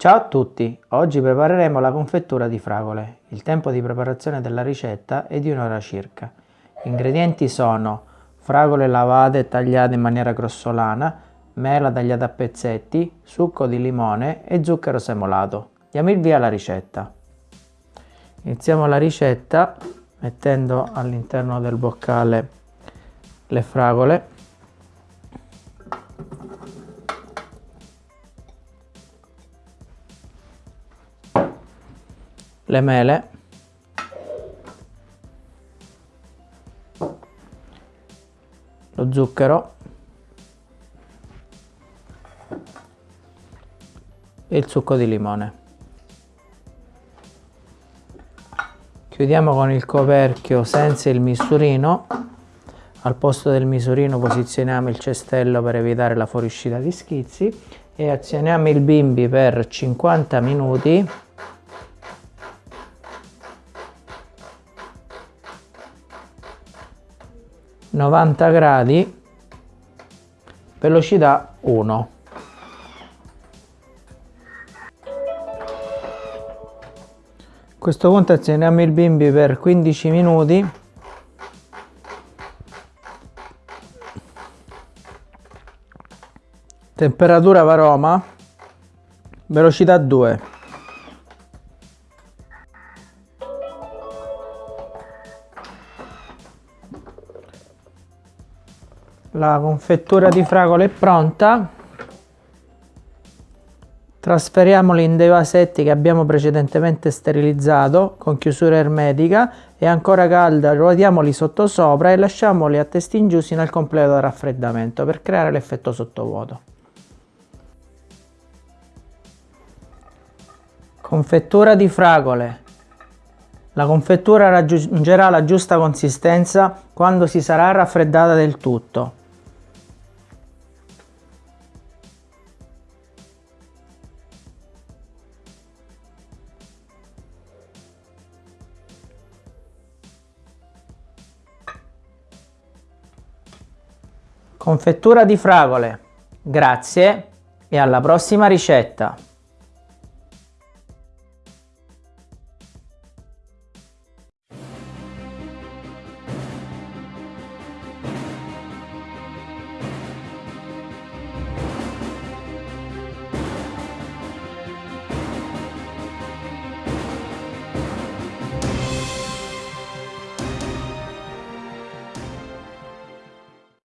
Ciao a tutti, oggi prepareremo la confettura di fragole. Il tempo di preparazione della ricetta è di un'ora circa. Gli ingredienti sono fragole lavate e tagliate in maniera grossolana, mela tagliata a pezzetti, succo di limone e zucchero semolato. Diamo il via alla ricetta. Iniziamo la ricetta mettendo all'interno del boccale le fragole le mele. Lo zucchero. E il succo di limone. Chiudiamo con il coperchio senza il misurino. Al posto del misurino posizioniamo il cestello per evitare la fuoriuscita di schizzi e azioniamo il bimbi per 50 minuti novanta gradi velocità 1 A questo punto azioniamo il bimbi per 15 minuti. Temperatura varoma velocità 2 la confettura di fragole è pronta Trasferiamoli in dei vasetti che abbiamo precedentemente sterilizzato con chiusura ermetica e ancora calda ruotiamoli sottosopra e lasciamoli a testi in al completo raffreddamento per creare l'effetto sottovuoto. Confettura di fragole. La confettura raggiungerà la giusta consistenza quando si sarà raffreddata del tutto. Confettura di fragole. Grazie e alla prossima ricetta!